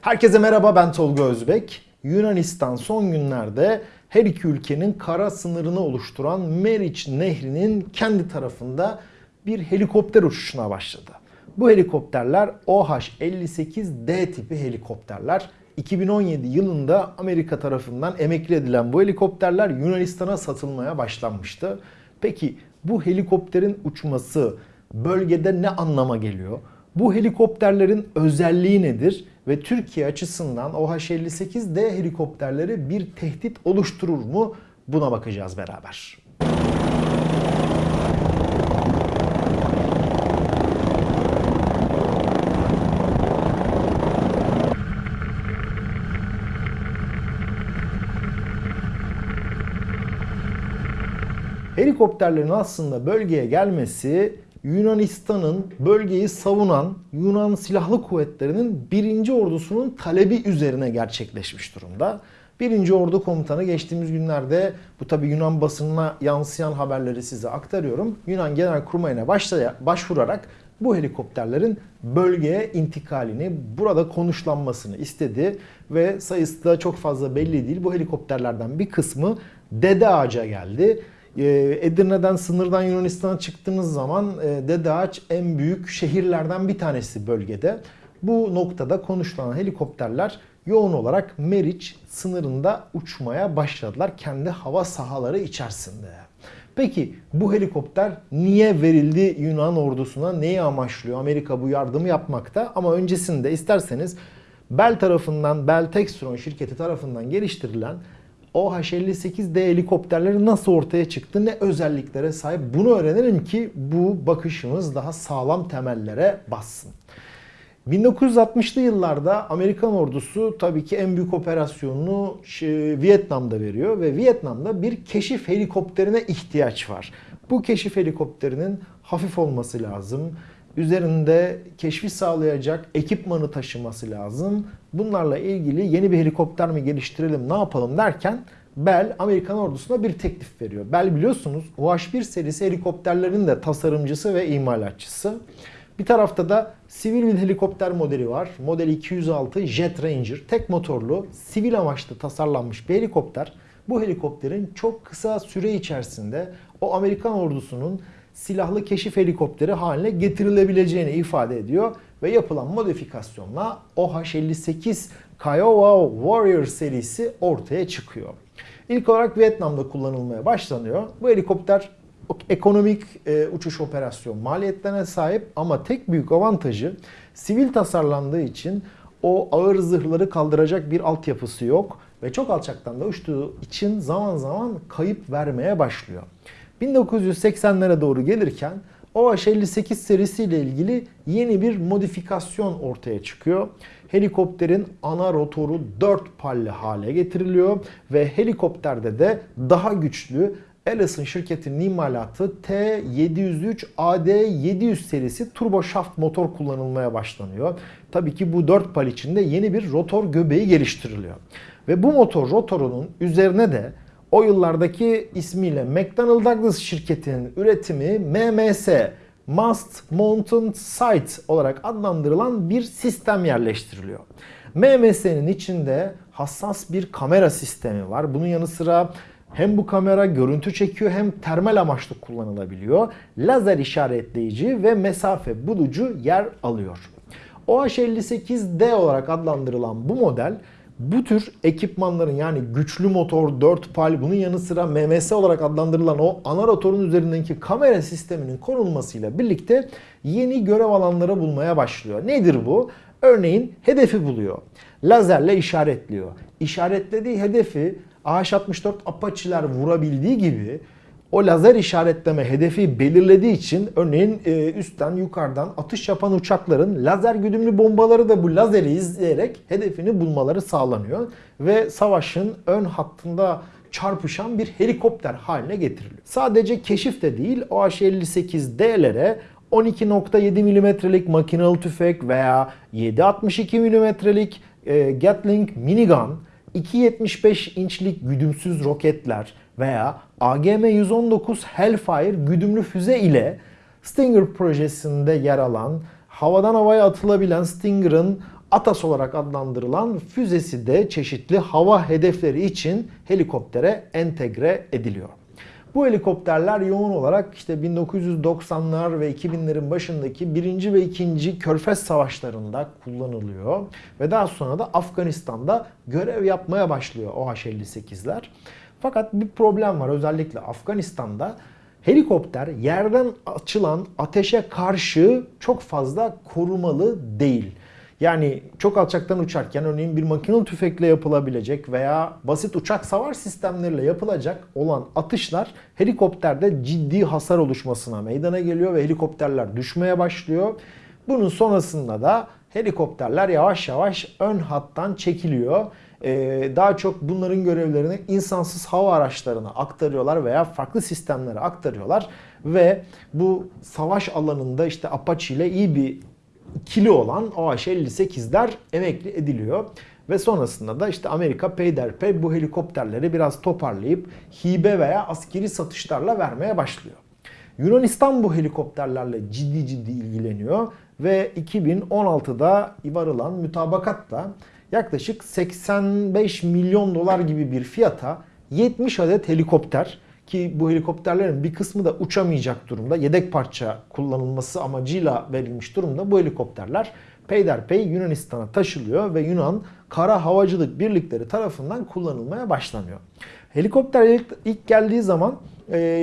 Herkese merhaba ben Tolga Özbek. Yunanistan son günlerde her iki ülkenin kara sınırını oluşturan Meriç Nehri'nin kendi tarafında bir helikopter uçuşuna başladı. Bu helikopterler OH-58D tipi helikopterler. 2017 yılında Amerika tarafından emekli edilen bu helikopterler Yunanistan'a satılmaya başlanmıştı. Peki bu helikopterin uçması bölgede ne anlama geliyor? Bu helikopterlerin özelliği nedir? Ve Türkiye açısından OH-58D helikopterleri bir tehdit oluşturur mu? Buna bakacağız beraber. Helikopterlerin aslında bölgeye gelmesi Yunanistan'ın bölgeyi savunan Yunan Silahlı Kuvvetleri'nin birinci ordusunun talebi üzerine gerçekleşmiş durumda. Birinci Ordu Komutanı geçtiğimiz günlerde bu tabi Yunan basınına yansıyan haberleri size aktarıyorum. Yunan Genelkurmay'ına başvurarak bu helikopterlerin bölgeye intikalini, burada konuşlanmasını istedi ve sayısı da çok fazla belli değil. Bu helikopterlerden bir kısmı Dede Ağaç'a geldi. Edirne'den sınırdan Yunanistan'a çıktığınız zaman Dede Ağaç en büyük şehirlerden bir tanesi bölgede. Bu noktada konuşulan helikopterler yoğun olarak Meriç sınırında uçmaya başladılar kendi hava sahaları içerisinde. Peki bu helikopter niye verildi Yunan ordusuna? Neyi amaçlıyor? Amerika bu yardımı yapmakta ama öncesinde isterseniz Bell tarafından, Bell Textron şirketi tarafından geliştirilen OH-58D helikopterleri nasıl ortaya çıktı, ne özelliklere sahip bunu öğrenelim ki bu bakışımız daha sağlam temellere bassın. 1960'lı yıllarda Amerikan ordusu tabii ki en büyük operasyonunu Vietnam'da veriyor ve Vietnam'da bir keşif helikopterine ihtiyaç var. Bu keşif helikopterinin hafif olması lazım. Üzerinde keşfi sağlayacak ekipmanı taşıması lazım. Bunlarla ilgili yeni bir helikopter mi geliştirelim, ne yapalım derken Bell Amerikan ordusuna bir teklif veriyor. Bell biliyorsunuz UH-1 serisi helikopterlerin de tasarımcısı ve imalatçısı. Bir tarafta da sivil bir helikopter modeli var. Model 206 Jet Ranger. Tek motorlu, sivil amaçlı tasarlanmış bir helikopter. Bu helikopterin çok kısa süre içerisinde o Amerikan ordusunun silahlı keşif helikopteri haline getirilebileceğini ifade ediyor ve yapılan modifikasyonla OH-58 Kiowa Warrior serisi ortaya çıkıyor. İlk olarak Vietnam'da kullanılmaya başlanıyor. Bu helikopter ekonomik e, uçuş operasyon maliyetlerine sahip ama tek büyük avantajı sivil tasarlandığı için o ağır zırhları kaldıracak bir altyapısı yok ve çok alçaktan da uçtuğu için zaman zaman kayıp vermeye başlıyor. 1980'lere doğru gelirken OH-58 serisiyle ilgili yeni bir modifikasyon ortaya çıkıyor. Helikopterin ana rotoru 4 palli hale getiriliyor ve helikopterde de daha güçlü Allison şirketinin imalatı T703 AD700 serisi turbo shaft motor kullanılmaya başlanıyor. Tabii ki bu 4 pal içinde yeni bir rotor göbeği geliştiriliyor. Ve bu motor rotorunun üzerine de o yıllardaki ismiyle McDonnell Douglas şirketinin üretimi MMS Mast Mountain Sight olarak adlandırılan bir sistem yerleştiriliyor. MMS'nin içinde hassas bir kamera sistemi var. Bunun yanı sıra hem bu kamera görüntü çekiyor hem termal amaçlı kullanılabiliyor. Lazer işaretleyici ve mesafe bulucu yer alıyor. OH58D olarak adlandırılan bu model bu tür ekipmanların yani güçlü motor, 4 pal bunun yanı sıra MMS olarak adlandırılan o ana rotorun üzerindeki kamera sisteminin konulmasıyla birlikte yeni görev alanları bulmaya başlıyor. Nedir bu? Örneğin hedefi buluyor. Lazerle işaretliyor. İşaretlediği hedefi AH-64 Apache'ler vurabildiği gibi o lazer işaretleme hedefi belirlediği için örneğin e, üstten yukarıdan atış yapan uçakların lazer güdümlü bombaları da bu lazeri izleyerek hedefini bulmaları sağlanıyor. Ve savaşın ön hattında çarpışan bir helikopter haline getiriliyor. Sadece keşif de değil OH-58D'lere 12.7 mm'lik makinalı tüfek veya 7.62 mm'lik e, Gatling minigun 2.75 inçlik güdümsüz roketler veya AGM-119 Hellfire güdümlü füze ile Stinger projesinde yer alan havadan havaya atılabilen Stinger'ın Atas olarak adlandırılan füzesi de çeşitli hava hedefleri için helikoptere entegre ediliyor. Bu helikopterler yoğun olarak işte 1990'lar ve 2000'lerin başındaki 1. ve 2. Körfez Savaşları'nda kullanılıyor. Ve daha sonra da Afganistan'da görev yapmaya başlıyor OH-58'ler. Fakat bir problem var özellikle Afganistan'da. Helikopter yerden açılan ateşe karşı çok fazla korumalı değil. Yani çok alçaktan uçarken örneğin bir makinalı tüfekle yapılabilecek veya basit uçak savar sistemleriyle yapılacak olan atışlar helikopterde ciddi hasar oluşmasına meydana geliyor ve helikopterler düşmeye başlıyor. Bunun sonrasında da helikopterler yavaş yavaş ön hattan çekiliyor. Ee, daha çok bunların görevlerini insansız hava araçlarına aktarıyorlar veya farklı sistemlere aktarıyorlar ve bu savaş alanında işte Apache ile iyi bir ikili olan OH-58'ler emekli ediliyor. Ve sonrasında da işte Amerika peyderpey bu helikopterleri biraz toparlayıp hibe veya askeri satışlarla vermeye başlıyor. Yunanistan bu helikopterlerle ciddi ciddi ilgileniyor ve 2016'da varılan mütabakatla yaklaşık 85 milyon dolar gibi bir fiyata 70 adet helikopter ki bu helikopterlerin bir kısmı da uçamayacak durumda. Yedek parça kullanılması amacıyla verilmiş durumda. Bu helikopterler peyderpey Yunanistan'a taşılıyor ve Yunan Kara Havacılık Birlikleri tarafından kullanılmaya başlanıyor. Helikopter ilk geldiği zaman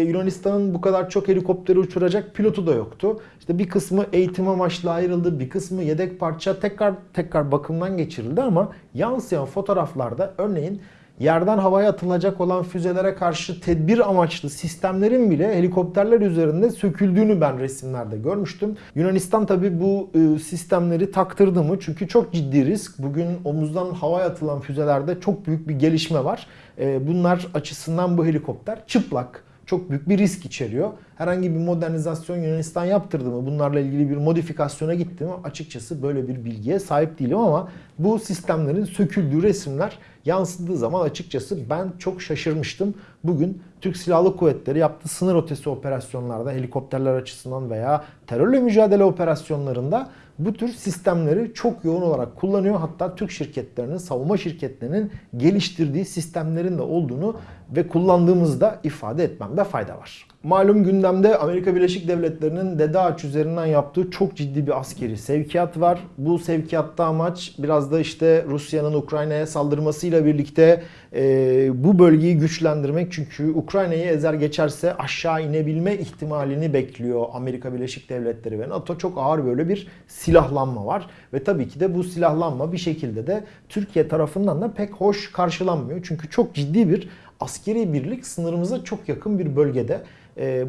Yunanistan'ın bu kadar çok helikopteri uçuracak pilotu da yoktu. İşte bir kısmı eğitim amaçlı ayrıldı, bir kısmı yedek parça tekrar tekrar bakımdan geçirildi ama yansıyan fotoğraflarda örneğin yerden havaya atılacak olan füzelere karşı tedbir amaçlı sistemlerin bile helikopterler üzerinde söküldüğünü ben resimlerde görmüştüm. Yunanistan tabi bu e, sistemleri taktırdı mı? Çünkü çok ciddi risk. Bugün omuzdan havaya atılan füzelerde çok büyük bir gelişme var. E, bunlar açısından bu helikopter çıplak çok büyük bir risk içeriyor. Herhangi bir modernizasyon Yunanistan yaptırdı mı? Bunlarla ilgili bir modifikasyona gitti mi? Açıkçası böyle bir bilgiye sahip değilim ama bu sistemlerin söküldüğü resimler yansıdığı zaman açıkçası ben çok şaşırmıştım. Bugün Türk Silahlı Kuvvetleri yaptığı sınır ötesi operasyonlarda helikopterler açısından veya terörle mücadele operasyonlarında bu tür sistemleri çok yoğun olarak kullanıyor. Hatta Türk şirketlerinin, savunma şirketlerinin geliştirdiği sistemlerin de olduğunu ve kullandığımızda ifade etmemde fayda var. Malum gündemde Amerika Birleşik Devletleri'nin Dede Ağaç üzerinden yaptığı çok ciddi bir askeri sevkiyat var. Bu sevkiyatta amaç biraz da işte Rusya'nın Ukrayna'ya saldırmasıyla birlikte e, bu bölgeyi güçlendirmek. Çünkü Ukrayna'yı ezer geçerse aşağı inebilme ihtimalini bekliyor Amerika Birleşik Devletleri ve NATO. Çok ağır böyle bir silahlanma var. Ve tabii ki de bu silahlanma bir şekilde de Türkiye tarafından da pek hoş karşılanmıyor. Çünkü çok ciddi bir askeri birlik sınırımıza çok yakın bir bölgede.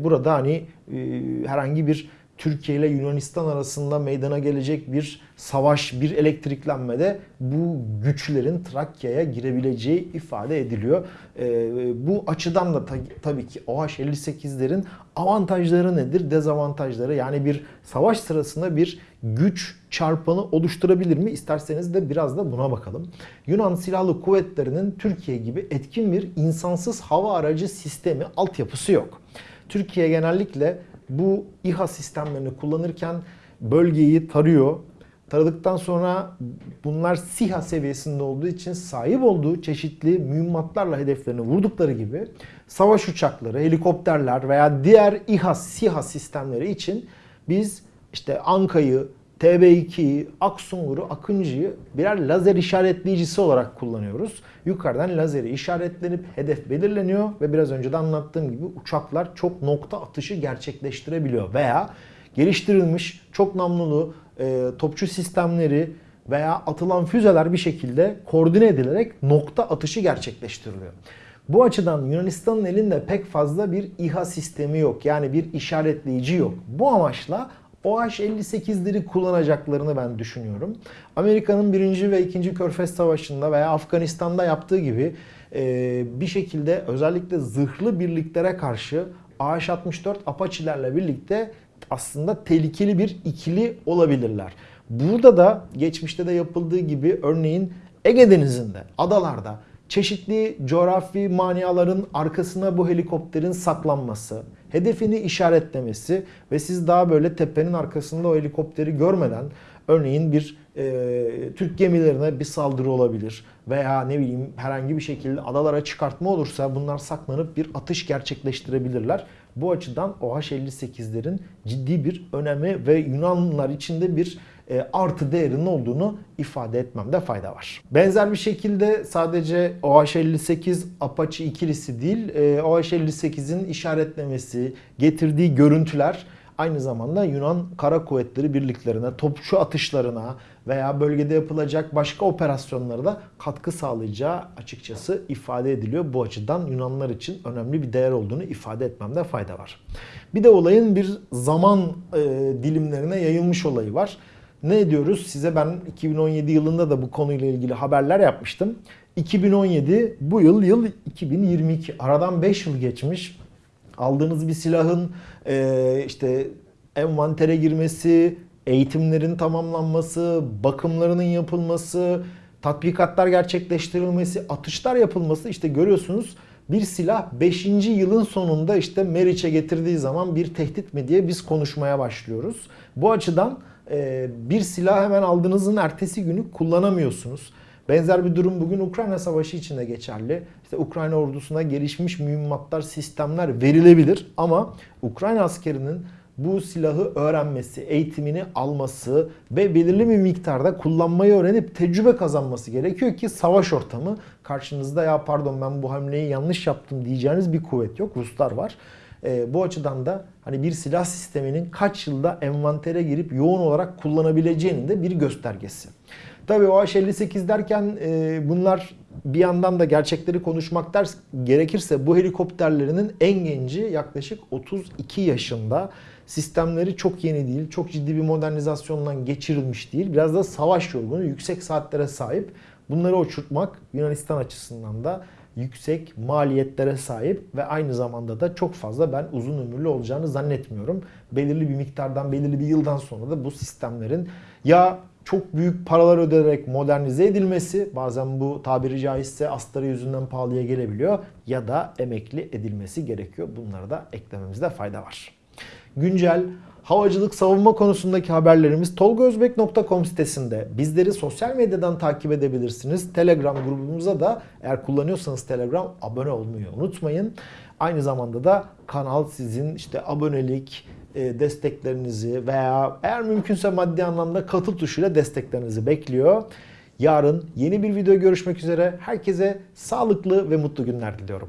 Burada hani herhangi bir Türkiye ile Yunanistan arasında meydana gelecek bir savaş, bir elektriklenmede bu güçlerin Trakya'ya girebileceği ifade ediliyor. Ee, bu açıdan da tabii ki OH-58'lerin avantajları nedir, dezavantajları? Yani bir savaş sırasında bir güç çarpanı oluşturabilir mi? İsterseniz de biraz da buna bakalım. Yunan Silahlı Kuvvetleri'nin Türkiye gibi etkin bir insansız hava aracı sistemi, altyapısı yok. Türkiye genellikle bu İHA sistemlerini kullanırken bölgeyi tarıyor. Taradıktan sonra bunlar SİHA seviyesinde olduğu için sahip olduğu çeşitli mühimmatlarla hedeflerini vurdukları gibi savaş uçakları, helikopterler veya diğer İHA, SİHA sistemleri için biz işte Anka'yı, TB2'yi, Aksungur'u, Akıncı'yı birer lazer işaretleyicisi olarak kullanıyoruz. Yukarıdan lazeri işaretlenip hedef belirleniyor ve biraz önce de anlattığım gibi uçaklar çok nokta atışı gerçekleştirebiliyor. Veya geliştirilmiş çok namlulu e, topçu sistemleri veya atılan füzeler bir şekilde koordine edilerek nokta atışı gerçekleştiriliyor. Bu açıdan Yunanistan'ın elinde pek fazla bir İHA sistemi yok. Yani bir işaretleyici yok. Bu amaçla OH-58'leri kullanacaklarını ben düşünüyorum. Amerika'nın 1. ve 2. Körfez Savaşı'nda veya Afganistan'da yaptığı gibi e, bir şekilde özellikle zırhlı birliklere karşı AH-64 Apache'lerle birlikte aslında tehlikeli bir ikili olabilirler. Burada da geçmişte de yapıldığı gibi örneğin Ege Denizi'nde, adalarda çeşitli coğrafi maniaların arkasına bu helikopterin saklanması, hedefini işaretlemesi ve siz daha böyle tepenin arkasında o helikopteri görmeden Örneğin bir e, Türk gemilerine bir saldırı olabilir veya ne bileyim herhangi bir şekilde adalara çıkartma olursa bunlar saklanıp bir atış gerçekleştirebilirler. Bu açıdan OH-58'lerin ciddi bir önemi ve Yunanlılar içinde bir e, artı değerinin olduğunu ifade etmemde fayda var. Benzer bir şekilde sadece OH-58 Apache ikilisi değil, e, OH-58'in işaretlemesi, getirdiği görüntüler aynı zamanda Yunan Kara Kuvvetleri birliklerine, topçu atışlarına veya bölgede yapılacak başka operasyonlara da katkı sağlayacağı açıkçası ifade ediliyor. Bu açıdan Yunanlar için önemli bir değer olduğunu ifade etmemde fayda var. Bir de olayın bir zaman e, dilimlerine yayılmış olayı var. Ne diyoruz? Size ben 2017 yılında da bu konuyla ilgili haberler yapmıştım. 2017 bu yıl yıl 2022. Aradan 5 yıl geçmiş. Aldığınız bir silahın e, işte envantere girmesi, eğitimlerin tamamlanması, bakımlarının yapılması, tatbikatlar gerçekleştirilmesi, atışlar yapılması işte görüyorsunuz bir silah 5. yılın sonunda işte Meriç'e getirdiği zaman bir tehdit mi diye biz konuşmaya başlıyoruz. Bu açıdan e, bir silah hemen aldığınızın ertesi günü kullanamıyorsunuz. Benzer bir durum bugün Ukrayna Savaşı için de geçerli. İşte Ukrayna ordusuna gelişmiş mühimmatlar, sistemler verilebilir ama Ukrayna askerinin bu silahı öğrenmesi, eğitimini alması ve belirli bir miktarda kullanmayı öğrenip tecrübe kazanması gerekiyor ki savaş ortamı karşınızda ya pardon ben bu hamleyi yanlış yaptım diyeceğiniz bir kuvvet yok. Ruslar var. E, bu açıdan da hani bir silah sisteminin kaç yılda envantere girip yoğun olarak kullanabileceğinin de bir göstergesi. Tabii o H-58 derken e, bunlar bir yandan da gerçekleri konuşmak ders gerekirse bu helikopterlerinin en genci yaklaşık 32 yaşında. Sistemleri çok yeni değil, çok ciddi bir modernizasyondan geçirilmiş değil. Biraz da savaş yorgunu, yüksek saatlere sahip. Bunları uçurtmak Yunanistan açısından da yüksek maliyetlere sahip ve aynı zamanda da çok fazla ben uzun ömürlü olacağını zannetmiyorum. Belirli bir miktardan, belirli bir yıldan sonra da bu sistemlerin ya çok büyük paralar ödenerek modernize edilmesi bazen bu tabiri caizse astarı yüzünden pahalıya gelebiliyor ya da emekli edilmesi gerekiyor. Bunları da eklememizde fayda var. Güncel havacılık savunma konusundaki haberlerimiz tolgozbek.com sitesinde. Bizleri sosyal medyadan takip edebilirsiniz. Telegram grubumuza da eğer kullanıyorsanız Telegram abone olmayı unutmayın. Aynı zamanda da kanal sizin işte abonelik, e, desteklerinizi veya eğer mümkünse maddi anlamda katıl tuşuyla desteklerinizi bekliyor. Yarın yeni bir video görüşmek üzere. Herkese sağlıklı ve mutlu günler diliyorum.